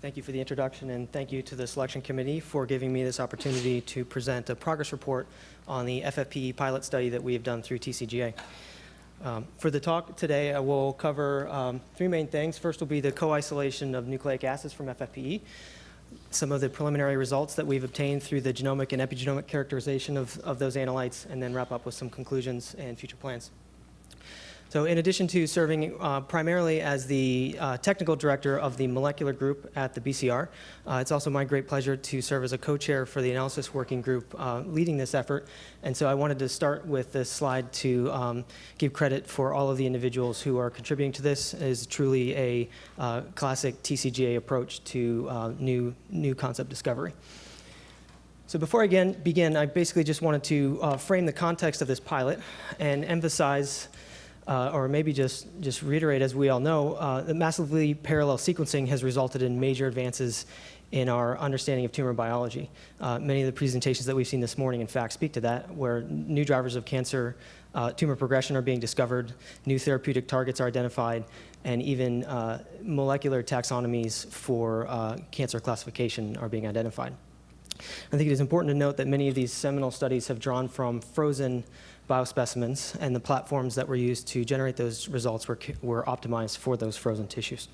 Thank you for the introduction, and thank you to the selection committee for giving me this opportunity to present a progress report on the FFPE pilot study that we have done through TCGA. Um, for the talk today, I will cover um, three main things. First will be the co-isolation of nucleic acids from FFPE, some of the preliminary results that we've obtained through the genomic and epigenomic characterization of, of those analytes, and then wrap up with some conclusions and future plans. So in addition to serving uh, primarily as the uh, technical director of the molecular group at the BCR, uh, it's also my great pleasure to serve as a co-chair for the analysis working group uh, leading this effort. And so I wanted to start with this slide to um, give credit for all of the individuals who are contributing to this. It is truly a uh, classic TCGA approach to uh, new, new concept discovery. So before I again begin, I basically just wanted to frame the context of this pilot and emphasize uh, or maybe just, just reiterate, as we all know, uh, that massively parallel sequencing has resulted in major advances in our understanding of tumor biology. Uh, many of the presentations that we've seen this morning, in fact, speak to that, where new drivers of cancer, uh, tumor progression are being discovered, new therapeutic targets are identified, and even uh, molecular taxonomies for uh, cancer classification are being identified. I think it is important to note that many of these seminal studies have drawn from frozen biospecimens, and the platforms that were used to generate those results were, were optimized for those frozen tissues.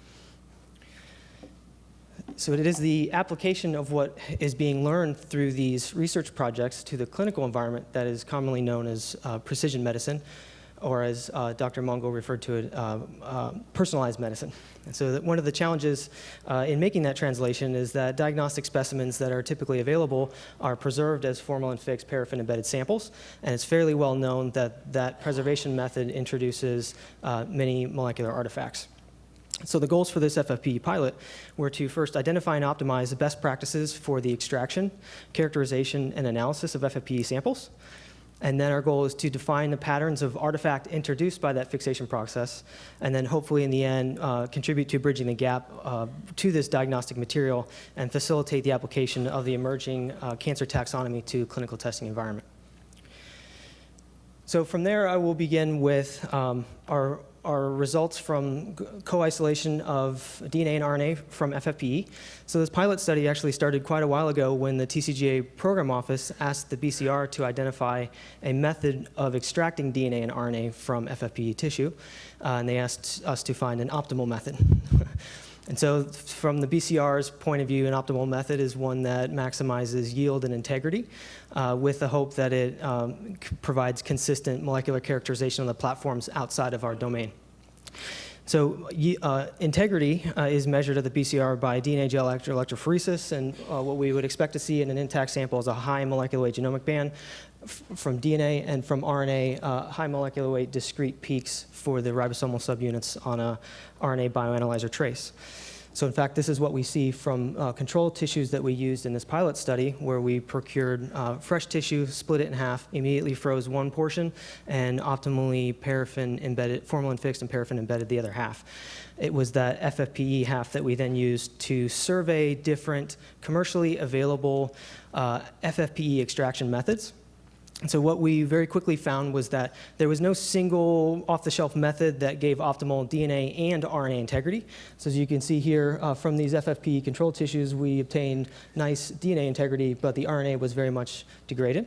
So it is the application of what is being learned through these research projects to the clinical environment that is commonly known as uh, precision medicine, or as uh, Dr. Mongo referred to it, uh, uh, personalized medicine. And so one of the challenges uh, in making that translation is that diagnostic specimens that are typically available are preserved as formalin-fixed paraffin-embedded samples, and it's fairly well known that that preservation method introduces uh, many molecular artifacts. So the goals for this FFPE pilot were to first identify and optimize the best practices for the extraction, characterization, and analysis of FFPE samples, and then our goal is to define the patterns of artifact introduced by that fixation process, and then hopefully in the end uh, contribute to bridging the gap uh, to this diagnostic material and facilitate the application of the emerging uh, cancer taxonomy to clinical testing environment. So from there, I will begin with um, our are results from co-isolation of DNA and RNA from FFPE. So this pilot study actually started quite a while ago when the TCGA program office asked the BCR to identify a method of extracting DNA and RNA from FFPE tissue, uh, and they asked us to find an optimal method. And so from the BCR's point of view, an optimal method is one that maximizes yield and integrity uh, with the hope that it um, provides consistent molecular characterization on the platforms outside of our domain. So uh, integrity uh, is measured at the BCR by DNA gel electrophoresis, and uh, what we would expect to see in an intact sample is a high molecular weight genomic band from DNA and from RNA, uh, high molecular weight discrete peaks for the ribosomal subunits on a RNA bioanalyzer trace. So in fact, this is what we see from uh, control tissues that we used in this pilot study, where we procured uh, fresh tissue, split it in half, immediately froze one portion, and optimally paraffin embedded, formalin fixed and paraffin embedded the other half. It was that FFPE half that we then used to survey different commercially available uh, FFPE extraction methods and so what we very quickly found was that there was no single off-the-shelf method that gave optimal DNA and RNA integrity. So as you can see here, uh, from these FFP control tissues, we obtained nice DNA integrity, but the RNA was very much degraded.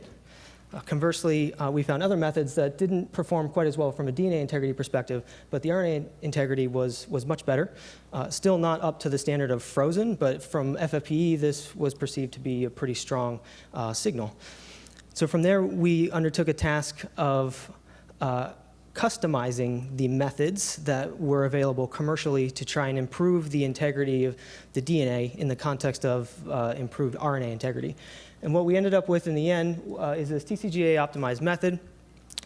Uh, conversely, uh, we found other methods that didn't perform quite as well from a DNA integrity perspective, but the RNA integrity was, was much better. Uh, still not up to the standard of frozen, but from FFPE, this was perceived to be a pretty strong uh, signal. So from there, we undertook a task of uh, customizing the methods that were available commercially to try and improve the integrity of the DNA in the context of uh, improved RNA integrity. And what we ended up with in the end uh, is this TCGA optimized method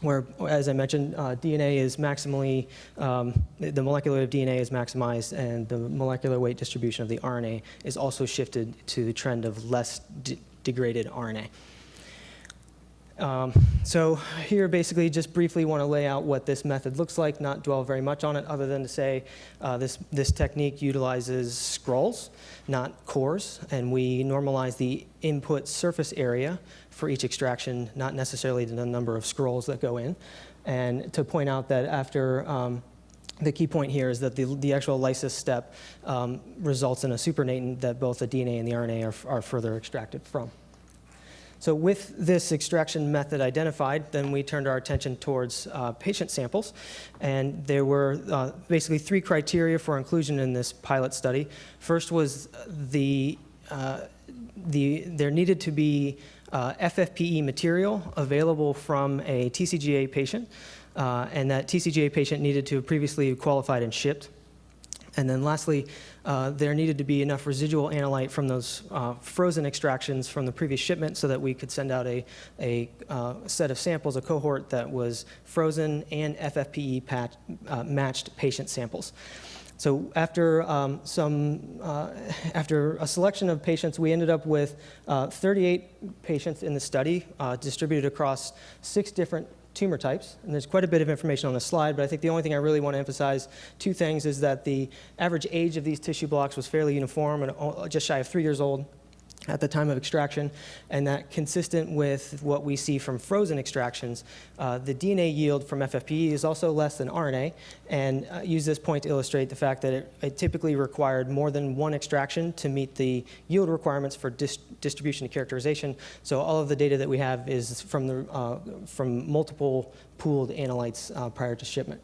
where, as I mentioned, uh, DNA is maximally, um, the molecular weight of DNA is maximized and the molecular weight distribution of the RNA is also shifted to the trend of less degraded RNA. Um, so here basically just briefly want to lay out what this method looks like, not dwell very much on it other than to say uh, this, this technique utilizes scrolls, not cores, and we normalize the input surface area for each extraction, not necessarily the number of scrolls that go in. And to point out that after um, the key point here is that the, the actual lysis step um, results in a supernatant that both the DNA and the RNA are, are further extracted from. So with this extraction method identified, then we turned our attention towards uh, patient samples. And there were uh, basically three criteria for inclusion in this pilot study. First was the, uh, the there needed to be uh, FFPE material available from a TCGA patient, uh, and that TCGA patient needed to have previously qualified and shipped. And then lastly, uh, there needed to be enough residual analyte from those uh, frozen extractions from the previous shipment so that we could send out a, a uh, set of samples, a cohort that was frozen and FFPE patch, uh, matched patient samples. So after um, some, uh, after a selection of patients, we ended up with uh, 38 patients in the study distributed across six different tumor types. And there's quite a bit of information on the slide, but I think the only thing I really want to emphasize, two things, is that the average age of these tissue blocks was fairly uniform and just shy of three years old at the time of extraction, and that consistent with what we see from frozen extractions, uh, the DNA yield from FFPE is also less than RNA, and uh, use this point to illustrate the fact that it, it, typically required more than one extraction to meet the yield requirements for dis distribution and characterization. So all of the data that we have is from, the, uh, from multiple pooled analytes uh, prior to shipment.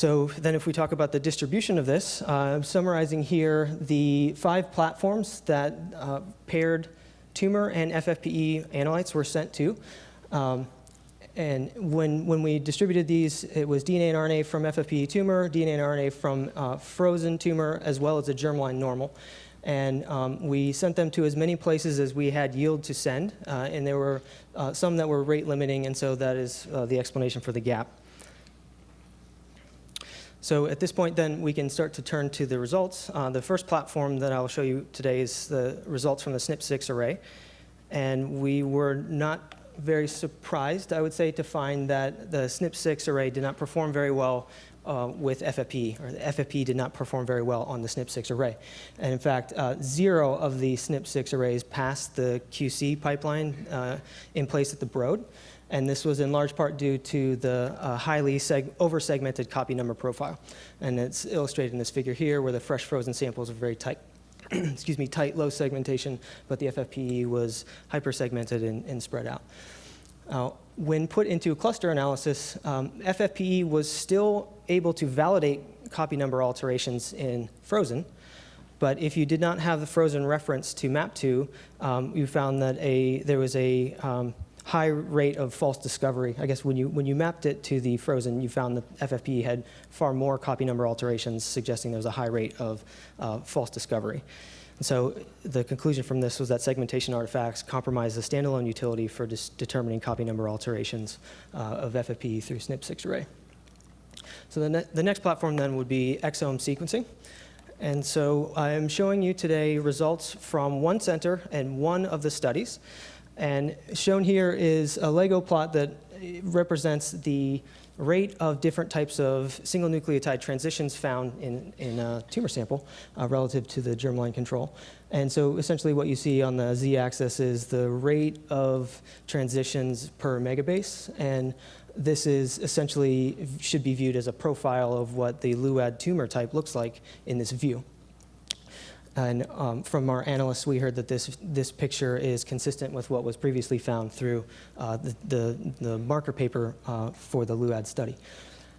So then if we talk about the distribution of this, uh, I'm summarizing here the five platforms that uh, paired tumor and FFPE analytes were sent to. Um, and when, when we distributed these, it was DNA and RNA from FFPE tumor, DNA and RNA from uh, frozen tumor, as well as a germline normal. And um, we sent them to as many places as we had yield to send. Uh, and there were uh, some that were rate limiting, and so that is uh, the explanation for the gap. So at this point, then, we can start to turn to the results. Uh, the first platform that I'll show you today is the results from the SNP6 array. And we were not very surprised, I would say, to find that the SNP6 array did not perform very well uh, with FFP, or the FFP did not perform very well on the SNP6 array. And in fact, uh, zero of the SNP6 arrays passed the QC pipeline uh, in place at the Broad and this was in large part due to the uh, highly over-segmented copy number profile. And it's illustrated in this figure here where the fresh frozen samples are very tight, excuse me, tight, low segmentation, but the FFPE was hyper-segmented and, and, spread out. Uh, when put into a cluster analysis, um, FFPE was still able to validate copy number alterations in frozen, but if you did not have the frozen reference to map to, um, you found that a, there was a um, high rate of false discovery. I guess when you, when you mapped it to the frozen, you found that FFP had far more copy number alterations, suggesting there was a high rate of uh, false discovery. And so the conclusion from this was that segmentation artifacts compromise the standalone utility for determining copy number alterations uh, of FFP through SNP6 array. So the, ne the next platform then would be exome sequencing. And so I'm showing you today results from one center and one of the studies. And shown here is a Lego plot that represents the rate of different types of single nucleotide transitions found in, in a tumor sample uh, relative to the germline control. And so essentially what you see on the z-axis is the rate of transitions per megabase. And this is essentially should be viewed as a profile of what the LUAD tumor type looks like in this view. And um, from our analysts, we heard that this, this picture is consistent with what was previously found through uh, the, the, the, marker paper uh, for the LUAD study.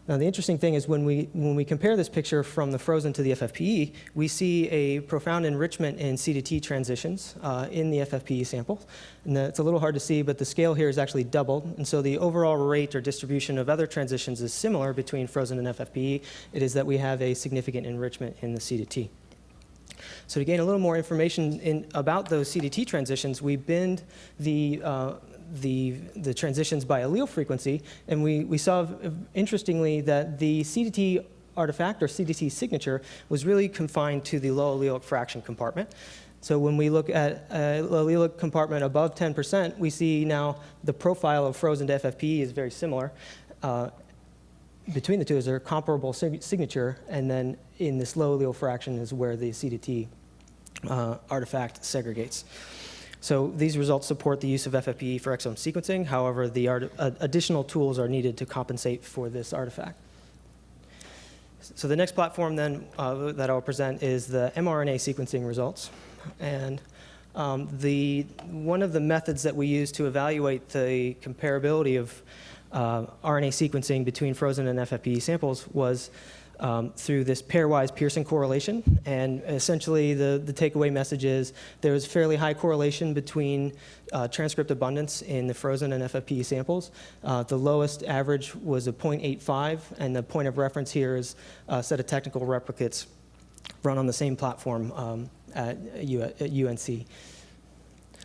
Now, the interesting thing is when we, when we compare this picture from the frozen to the FFPE, we see a profound enrichment in C to T transitions uh, in the FFPE sample. And it's a little hard to see, but the scale here is actually doubled. And so the overall rate or distribution of other transitions is similar between frozen and FFPE. It is that we have a significant enrichment in the C to T. So to gain a little more information in, about those C to T transitions, we binned the, uh, the, the transitions by allele frequency, and we, we saw, interestingly, that the C to T artifact or C to T signature was really confined to the low allelic fraction compartment. So when we look at a allelic compartment above 10%, we see now the profile of frozen to is very similar. Uh, between the two is a comparable sig signature, and then in this low allele fraction is where the C to T uh, artifact segregates. So these results support the use of FFPE for exome sequencing. However, the uh, additional tools are needed to compensate for this artifact. So the next platform then uh, that I'll present is the mRNA sequencing results. And um, the, one of the methods that we use to evaluate the comparability of uh, RNA sequencing between frozen and FFPE samples was um, through this pairwise Pearson correlation. And essentially, the, the takeaway message is there was fairly high correlation between uh, transcript abundance in the frozen and FFPE samples. Uh, the lowest average was a 0.85, and the point of reference here is a set of technical replicates run on the same platform um, at, U at UNC.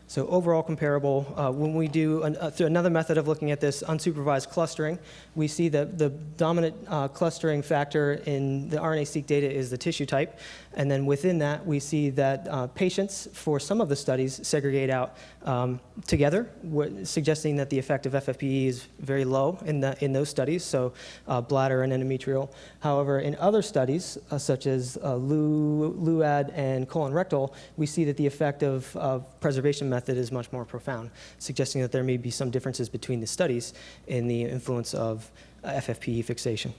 So overall comparable, uh, when we do an, uh, through another method of looking at this, unsupervised clustering, we see that the dominant uh, clustering factor in the RNA-seq data is the tissue type. And then within that, we see that uh, patients, for some of the studies, segregate out um, together, suggesting that the effect of FFPE is very low in, the, in those studies, so uh, bladder and endometrial. However, in other studies, uh, such as LUAD and colon rectal, we see that the effect of, of preservation method is much more profound, suggesting that there may be some differences between the studies in the influence of uh, FFPE fixation.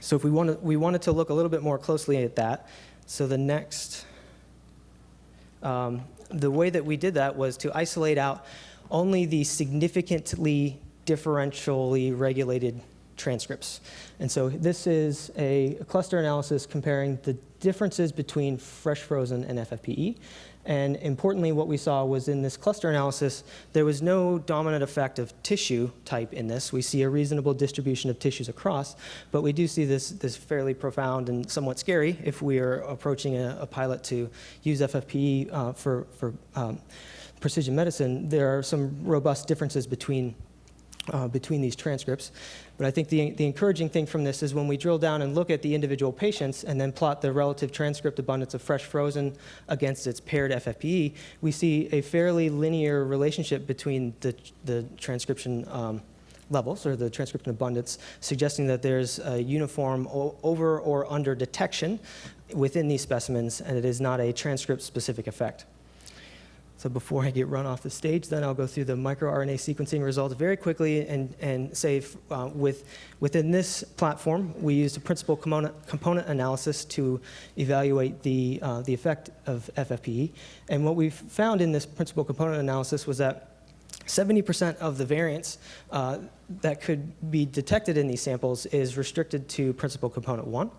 So if we, wanted, we wanted to look a little bit more closely at that, so the next, um, the way that we did that was to isolate out only the significantly differentially regulated transcripts. And so this is a cluster analysis comparing the differences between fresh frozen and FFPE. And importantly, what we saw was in this cluster analysis, there was no dominant effect of tissue type in this. We see a reasonable distribution of tissues across, but we do see this, this fairly profound and somewhat scary if we are approaching a, a pilot to use FFPE uh, for, for um, precision medicine. There are some robust differences between uh, between these transcripts. But I think the, the encouraging thing from this is when we drill down and look at the individual patients and then plot the relative transcript abundance of fresh frozen against its paired FFPE, we see a fairly linear relationship between the, the transcription um, levels or the transcription abundance, suggesting that there's a uniform over or under detection within these specimens and it is not a transcript specific effect. So before I get run off the stage, then I'll go through the microRNA sequencing results very quickly and, and say uh, with, within this platform, we used a principal component, component analysis to evaluate the, uh, the effect of FFPE. And what we found in this principal component analysis was that 70% of the variance uh, that could be detected in these samples is restricted to principal component 1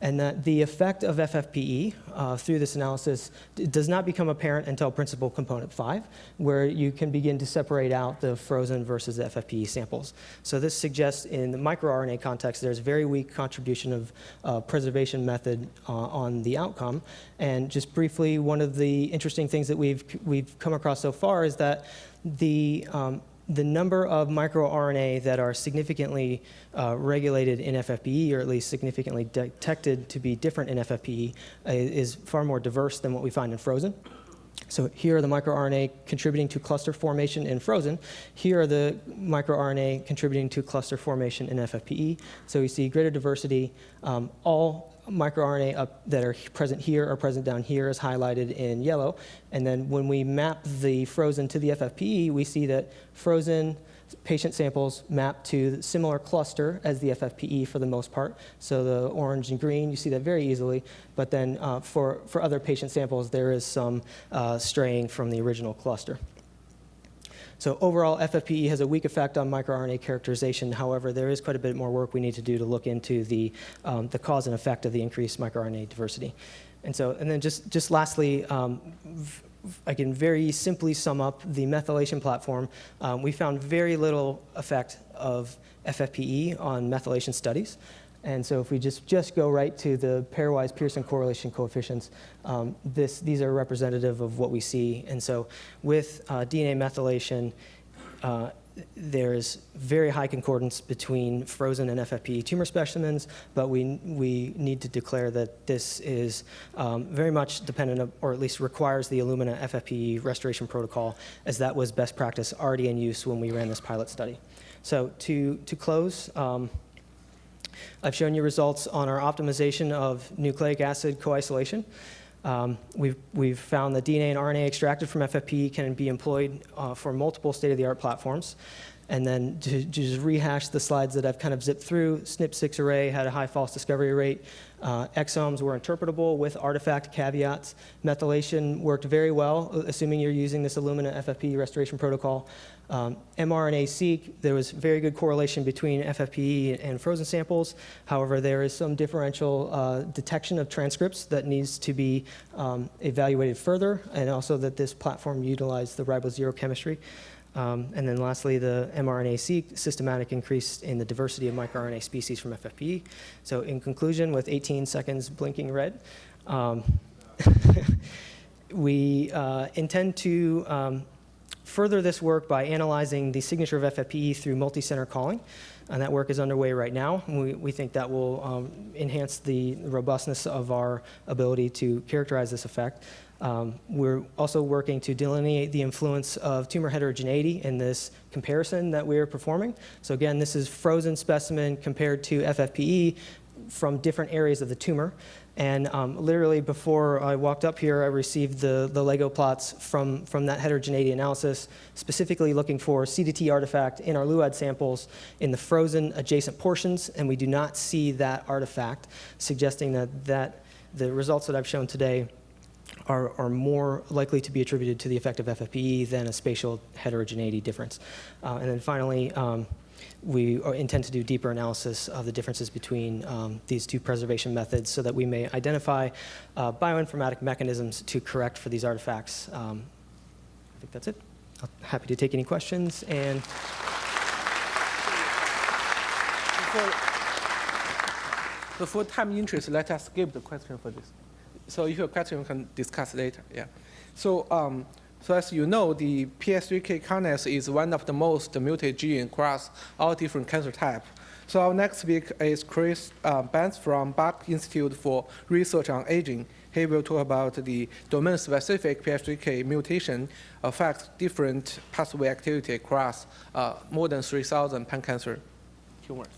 and that the effect of FFPE uh, through this analysis does not become apparent until principal component 5, where you can begin to separate out the frozen versus the FFPE samples. So this suggests in the microRNA context there's very weak contribution of uh, preservation method uh, on the outcome. And just briefly, one of the interesting things that we've, we've come across so far is that the um, the number of microRNA that are significantly uh, regulated in FFPE, or at least significantly detected to be different in FFPE, uh, is far more diverse than what we find in frozen. So here are the microRNA contributing to cluster formation in frozen. Here are the microRNA contributing to cluster formation in FFPE. So we see greater diversity. Um, all microRNA up that are present here are present down here is highlighted in yellow. And then when we map the frozen to the FFPE, we see that frozen patient samples map to the similar cluster as the FFPE for the most part. So the orange and green, you see that very easily. But then uh, for, for other patient samples, there is some uh, straying from the original cluster. So overall, FFPE has a weak effect on microRNA characterization. However, there is quite a bit more work we need to do to look into the, um, the cause and effect of the increased microRNA diversity. And so, and then just, just lastly, um, I can very simply sum up the methylation platform. Um, we found very little effect of FFPE on methylation studies. And so if we just, just go right to the pairwise Pearson correlation coefficients, um, this, these are representative of what we see. And so with uh, DNA methylation, uh, there's very high concordance between frozen and FFPE tumor specimens, but we, we need to declare that this is um, very much dependent, or at least requires the Illumina FFPE restoration protocol, as that was best practice already in use when we ran this pilot study. So to, to close, um, I've shown you results on our optimization of nucleic acid co-isolation. Um, we've, we've found that DNA and RNA extracted from FFPE can be employed uh, for multiple state-of-the-art platforms. And then to, to just rehash the slides that I've kind of zipped through, SNP6 array had a high false discovery rate. Uh, exomes were interpretable with artifact caveats. Methylation worked very well, assuming you're using this Illumina FFPE restoration protocol. Um, mRNA-seq, there was very good correlation between FFPE and frozen samples. However, there is some differential uh, detection of transcripts that needs to be um, evaluated further, and also that this platform utilized the ribozero chemistry. Um, and then lastly, the mRNA-seq systematic increase in the diversity of microRNA species from FFPE. So in conclusion, with 18 seconds blinking red, um, we uh, intend to um, further this work by analyzing the signature of FFPE through multi-center calling. And that work is underway right now. We, we think that will um, enhance the robustness of our ability to characterize this effect. Um, we're also working to delineate the influence of tumor heterogeneity in this comparison that we're performing. So again, this is frozen specimen compared to FFPE from different areas of the tumor. And um, literally before I walked up here, I received the, the Lego plots from, from that heterogeneity analysis, specifically looking for C to T artifact in our LUAD samples in the frozen adjacent portions, and we do not see that artifact, suggesting that, that the results that I've shown today are, are more likely to be attributed to the effect of FFPE than a spatial heterogeneity difference. Uh, and then finally, um, we are- intend to do deeper analysis of the differences between um, these two preservation methods so that we may identify uh, bioinformatic mechanisms to correct for these artifacts. Um, I think that's it. I'm happy to take any questions and For, so for time interest, let us skip the question for this. So if you have we can discuss later. Yeah. So, um, so as you know, the PI3K kinase is one of the most mutated gene across all different cancer types. So our next speaker is Chris uh, Benz from Buck Institute for Research on Aging. He will talk about the domain-specific PI3K mutation affects different pathway activity across uh, more than 3,000 pan cancer tumors.